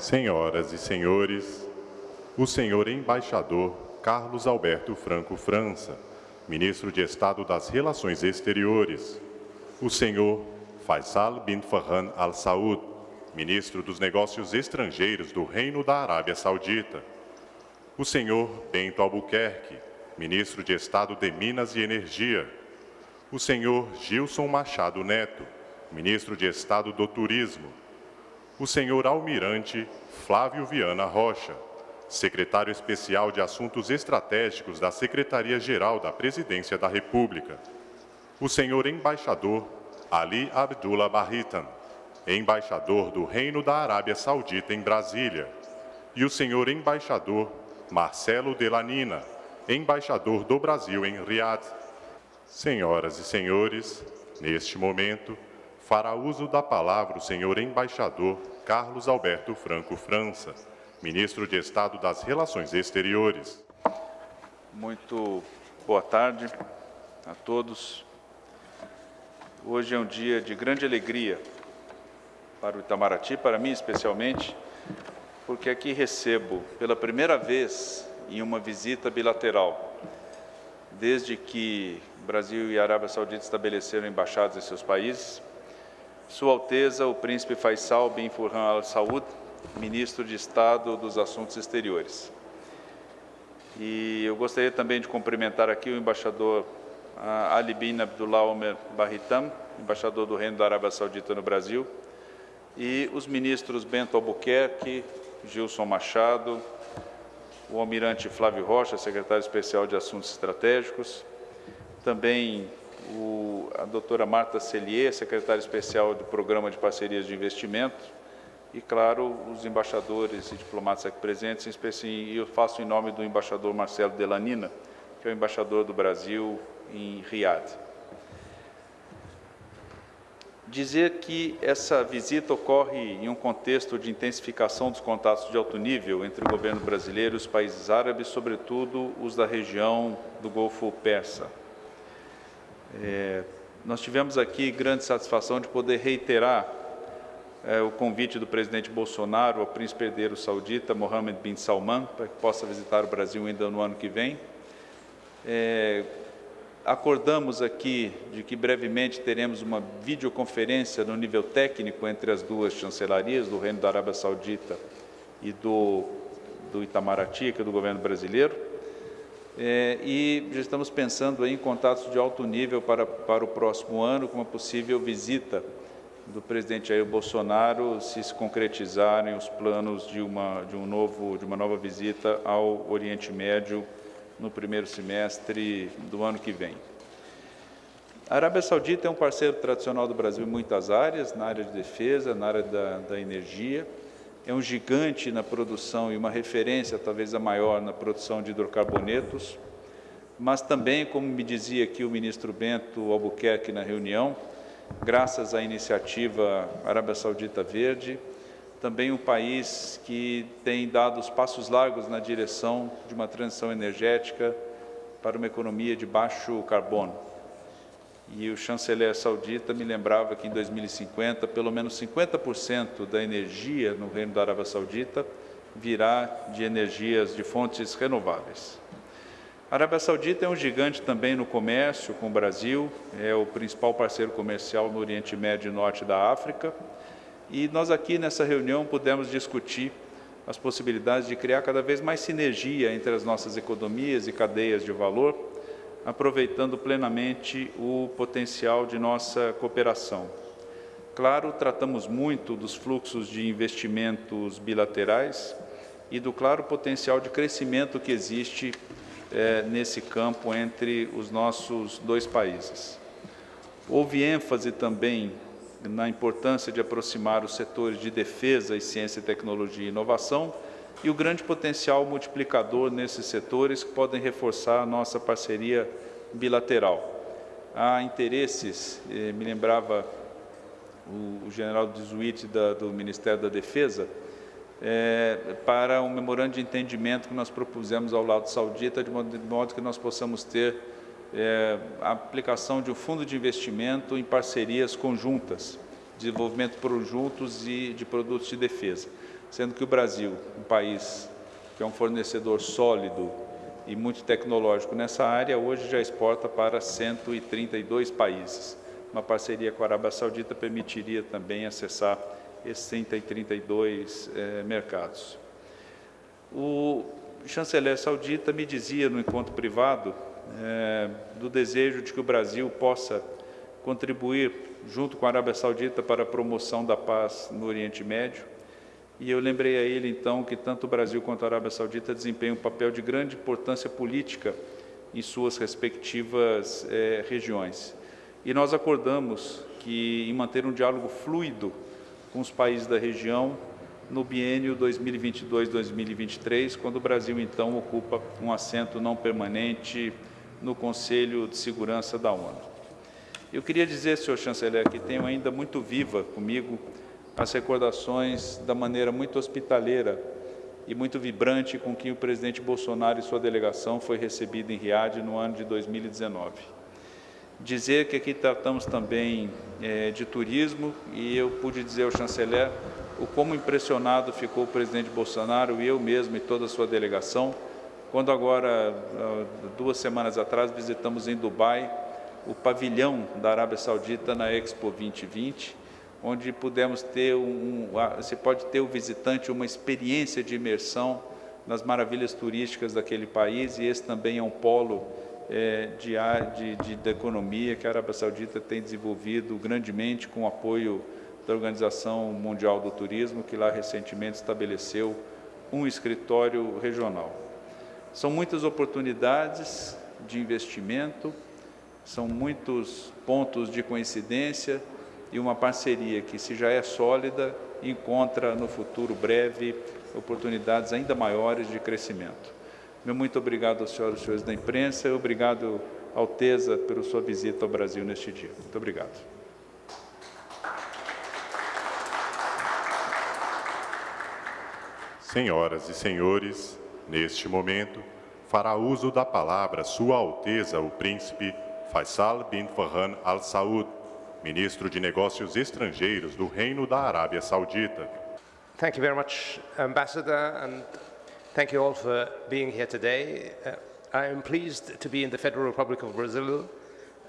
Senhoras e senhores, o senhor embaixador Carlos Alberto Franco França, ministro de Estado das Relações Exteriores, o senhor Faisal bin Farhan Al Saud, ministro dos Negócios Estrangeiros do Reino da Arábia Saudita, o senhor Bento Albuquerque, ministro de Estado de Minas e Energia, o senhor Gilson Machado Neto, ministro de Estado do Turismo, o senhor Almirante Flávio Viana Rocha, secretário especial de Assuntos Estratégicos da Secretaria-Geral da Presidência da República, o senhor embaixador Ali Abdullah Barritan, embaixador do Reino da Arábia Saudita em Brasília, e o senhor embaixador Marcelo Delanina, embaixador do Brasil em Riad. Senhoras e senhores, neste momento, fará uso da palavra o senhor embaixador Carlos Alberto Franco França, ministro de Estado das Relações Exteriores. Muito boa tarde a todos. Hoje é um dia de grande alegria para o Itamaraty, para mim especialmente, porque aqui recebo pela primeira vez em uma visita bilateral, desde que Brasil e Arábia Saudita estabeleceram embaixadas em seus países, sua Alteza, o Príncipe Faisal bin Furhan Al Saud, Ministro de Estado dos Assuntos Exteriores. E eu gostaria também de cumprimentar aqui o embaixador ah, Ali bin Abdullah Omer Barritam, embaixador do Reino da Arábia Saudita no Brasil, e os ministros Bento Albuquerque, Gilson Machado, o almirante Flávio Rocha, secretário especial de Assuntos Estratégicos, também o, a doutora Marta Cellier, secretária especial do Programa de Parcerias de Investimento, e, claro, os embaixadores e diplomatas aqui presentes, em especial, eu faço em nome do embaixador Marcelo Delanina, que é o embaixador do Brasil em Riad. Dizer que essa visita ocorre em um contexto de intensificação dos contatos de alto nível entre o governo brasileiro e os países árabes, sobretudo os da região do Golfo Persa. É, nós tivemos aqui grande satisfação de poder reiterar é, o convite do presidente Bolsonaro ao príncipe herdeiro saudita Mohammed bin Salman para que possa visitar o Brasil ainda no ano que vem. É, acordamos aqui de que brevemente teremos uma videoconferência no nível técnico entre as duas chancelarias, do Reino da Arábia Saudita e do, do Itamaraty, que é do governo brasileiro é, e já estamos pensando em contatos de alto nível para, para o próximo ano, com uma possível visita do presidente Jair Bolsonaro, se se concretizarem os planos de uma, de um novo, de uma nova visita ao Oriente Médio no primeiro semestre do ano que vem. A Arábia Saudita é um parceiro tradicional do Brasil em muitas áreas, na área de defesa, na área da, da energia, é um gigante na produção e uma referência, talvez a maior, na produção de hidrocarbonetos, mas também, como me dizia aqui o ministro Bento Albuquerque na reunião, graças à iniciativa Arábia Saudita Verde, também um país que tem dado os passos largos na direção de uma transição energética para uma economia de baixo carbono e o chanceler saudita me lembrava que em 2050, pelo menos 50% da energia no Reino da Arábia Saudita virá de energias de fontes renováveis. A Arábia Saudita é um gigante também no comércio com o Brasil, é o principal parceiro comercial no Oriente Médio e Norte da África, e nós aqui nessa reunião pudemos discutir as possibilidades de criar cada vez mais sinergia entre as nossas economias e cadeias de valor, aproveitando plenamente o potencial de nossa cooperação. Claro, tratamos muito dos fluxos de investimentos bilaterais e do claro potencial de crescimento que existe é, nesse campo entre os nossos dois países. Houve ênfase também na importância de aproximar os setores de defesa e ciência, tecnologia e inovação, e o grande potencial multiplicador nesses setores que podem reforçar a nossa parceria bilateral. Há interesses, eh, me lembrava o, general Desuit do Ministério da Defesa, é, para um memorando de entendimento que nós propusemos ao lado saudita, de modo, de modo que nós possamos ter é, a aplicação de um fundo de investimento em parcerias conjuntas desenvolvimento conjuntos e de produtos de defesa, sendo que o Brasil, um país que é um fornecedor sólido e muito tecnológico nessa área, hoje já exporta para 132 países. Uma parceria com a Arábia Saudita permitiria também acessar esses 132 eh, mercados. O chanceler saudita me dizia no encontro privado eh, do desejo de que o Brasil possa contribuir junto com a Arábia Saudita para a promoção da paz no Oriente Médio. E eu lembrei a ele, então, que tanto o Brasil quanto a Arábia Saudita desempenham um papel de grande importância política em suas respectivas eh, regiões. E nós acordamos que, em manter um diálogo fluido com os países da região, no biênio 2022-2023, quando o Brasil, então, ocupa um assento não permanente no Conselho de Segurança da ONU. Eu queria dizer, senhor chanceler, que tenho ainda muito viva comigo as recordações da maneira muito hospitaleira e muito vibrante com que o presidente Bolsonaro e sua delegação foi recebido em Riad no ano de 2019. Dizer que aqui tratamos também é, de turismo e eu pude dizer ao chanceler o como impressionado ficou o presidente Bolsonaro e eu mesmo e toda a sua delegação, quando agora, duas semanas atrás, visitamos em Dubai o pavilhão da Arábia Saudita na Expo 2020, onde pudemos ter um, você pode ter o visitante uma experiência de imersão nas maravilhas turísticas daquele país e esse também é um polo é, de, de, de, de economia que a Arábia Saudita tem desenvolvido grandemente com o apoio da Organização Mundial do Turismo, que lá recentemente estabeleceu um escritório regional. São muitas oportunidades de investimento, são muitos pontos de coincidência e uma parceria que, se já é sólida, encontra no futuro breve oportunidades ainda maiores de crescimento. Meu muito obrigado aos senhores e senhores da imprensa e obrigado, Alteza, pela sua visita ao Brasil neste dia. Muito obrigado. Senhoras e senhores, neste momento, fará uso da palavra Sua Alteza, o Príncipe Faisal bin Farhan Al Saud, ministro de Negócios Estrangeiros do Reino da Arábia Saudita. Thank you very much, Ambassador, and thank you all for being here today. Uh, I am pleased to be in the Federal Republic of Brazil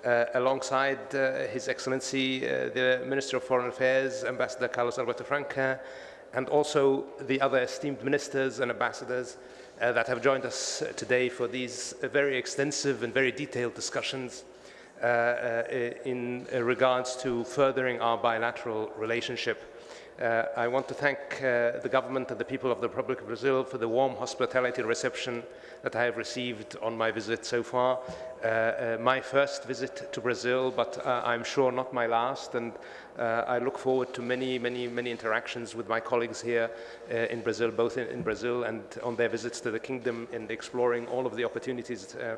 uh, alongside uh, His Excellency, uh, the Minister of Foreign Affairs, Ambassador Carlos Alberto Franca, and also the other esteemed ministers and ambassadors uh, that have joined us today for these very extensive and very detailed discussions in regards to furthering our bilateral relationship. Uh, I want to thank uh, the government and the people of the Republic of Brazil for the warm hospitality reception that I have received on my visit so far. Uh, my first visit to Brazil, but I'm sure not my last, and I look forward to many, many, many interactions with my colleagues here in Brazil, both in, in, Brazil and on their visits to the kingdom and exploring all of the opportunities uh,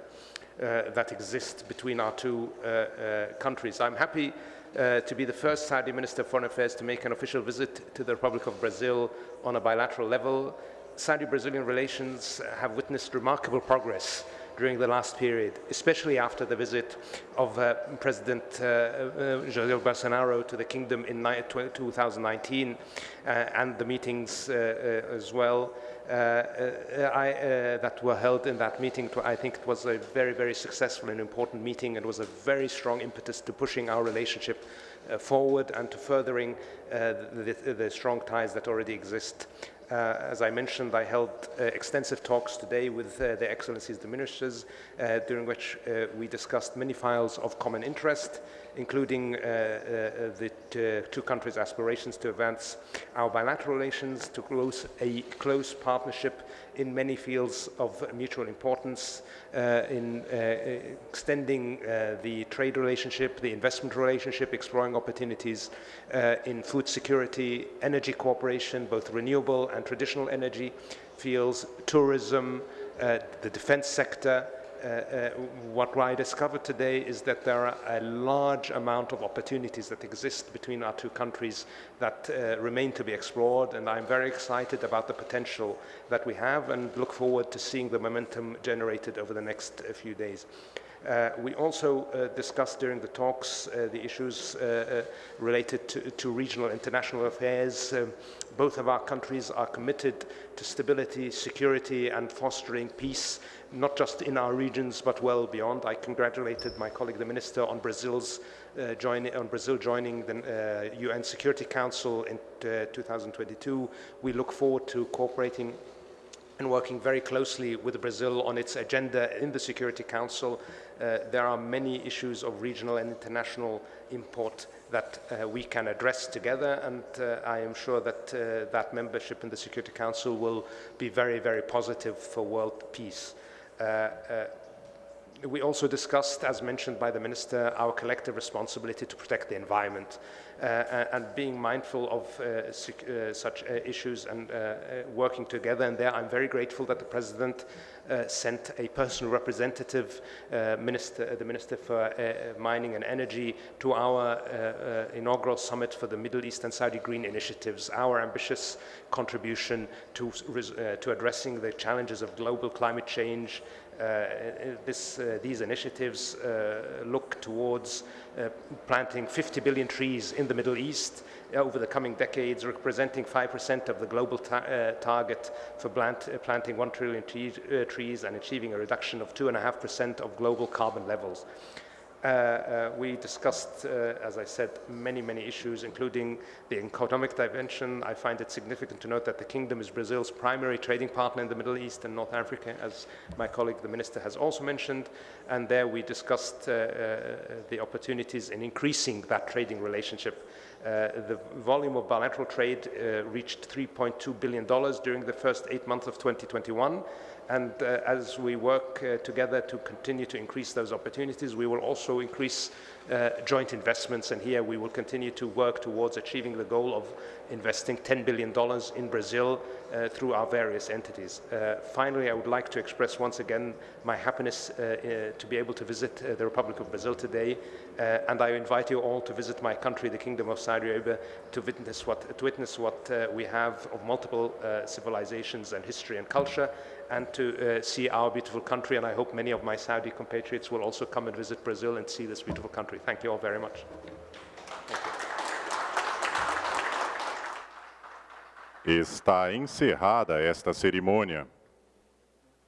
that exist between our two uh, uh, countries. I'm happy to be the first Saudi Minister of Foreign Affairs to make an official visit to the Republic of Brazil on a bilateral level. Saudi-Brazilian relations have witnessed remarkable progress during the last period, especially after the visit of uh, President uh, uh, Jair Bolsonaro to the kingdom in 2019 and the meetings as well uh, uh, I, uh, that were held in that meeting. I think it was a very, very successful and important meeting and was a very strong impetus to pushing our relationship uh, forward and to furthering uh, the, the, the, strong ties that already exist. Uh, as I mentioned, I held extensive talks today with their excellencies, the ministers, during which we discussed many files of common interest, including uh, uh, the two countries' aspirations to advance our bilateral relations, to close a close partnership in many fields of mutual importance, uh, in extending the trade relationship, the investment relationship, exploring opportunities in food security, energy cooperation, both renewable and traditional energy fields, tourism, the defense sector, uh, uh, what I discovered today is that there are a large amount of opportunities that exist between our two countries that uh, remain to be explored and I'm very excited about the potential that we have and look forward to seeing the momentum generated over the next few days. Uh, we also uh, discussed during the talks uh, the issues uh, uh, related to, to, regional international affairs. Um, both of our countries are committed to stability, security and fostering peace, not just in our regions but well beyond. I congratulated my colleague the Minister on Brazil's uh, join, on Brazil joining the UN Security Council in 2022. We look forward to cooperating and working very closely with Brazil on its agenda in the Security Council uh, there are many issues of regional and international import that uh, we can address together and uh, I am sure that uh, that membership in the Security Council will be very, very positive for world peace. Uh, uh, we also discussed, as mentioned by the Minister, our collective responsibility to protect the environment uh, and being mindful of uh, uh, such issues and working together. And there I'm very grateful that the President sent a personal representative, minister, the Minister for Mining and Energy, to our inaugural summit for the Middle East and Saudi Green Initiatives, our ambitious contribution to, to addressing the challenges of global climate change, uh, Uh, uh, this, uh, these initiatives uh, look towards uh, planting 50 billion trees in the Middle East over the coming decades, representing 5% of the global ta target for plant planting 1 trillion trees and achieving a reduction of 2.5% of global carbon levels. Uh, uh, we discussed, uh, as I said, many, many issues, including the economic dimension. I find it significant to note that the kingdom is Brazil's primary trading partner in the Middle East and North Africa, as my colleague, the minister, has also mentioned. And there we discussed uh, the opportunities in increasing that trading relationship. Uh, the volume of bilateral trade reached $3.2 billion during the first eight months of 2021. And uh, as we work uh, together to continue to increase those opportunities, we will also increase uh, joint investments. And here we will continue to work towards achieving the goal of investing $10 billion in Brazil uh, through our various entities. Uh, finally, I would like to express once again my happiness uh, to be able to visit the Republic of Brazil today. and I invite you all to visit my country, the Kingdom of Saudi Arabia, to witness what, to witness what we have of multiple civilizations and history and culture and to uh, see our beautiful country. And I hope many of my Saudi compatriots will also come and visit Brazil and see this beautiful country. Thank you all very much. Está encerrada esta cerimônia.